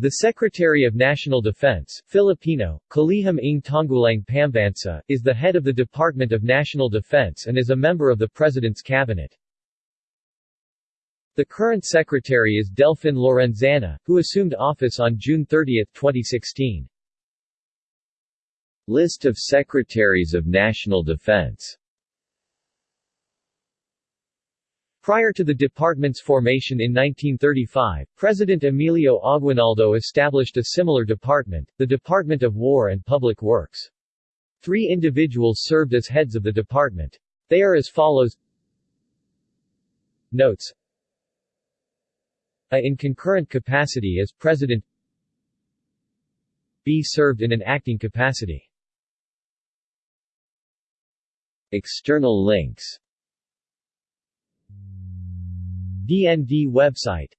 The Secretary of National Defense Filipino, Kalihim ng Tanggulang Pambansa, is the head of the Department of National Defense and is a member of the President's Cabinet. The current secretary is Delfin Lorenzana, who assumed office on June 30, 2016. List of Secretaries of National Defense Prior to the department's formation in 1935, President Emilio Aguinaldo established a similar department, the Department of War and Public Works. Three individuals served as heads of the department. They are as follows. Notes. A in concurrent capacity as President. B served in an acting capacity. External links DND website